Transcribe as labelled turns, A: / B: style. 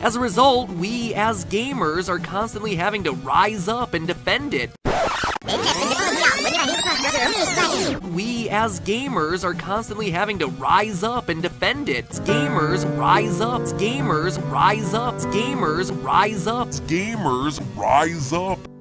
A: As a result, we as gamers are constantly having to rise up and defend it. We as gamers are constantly having to rise up and defend it. Gamers rise up. Gamers rise up. Gamers rise up.
B: Gamers rise up.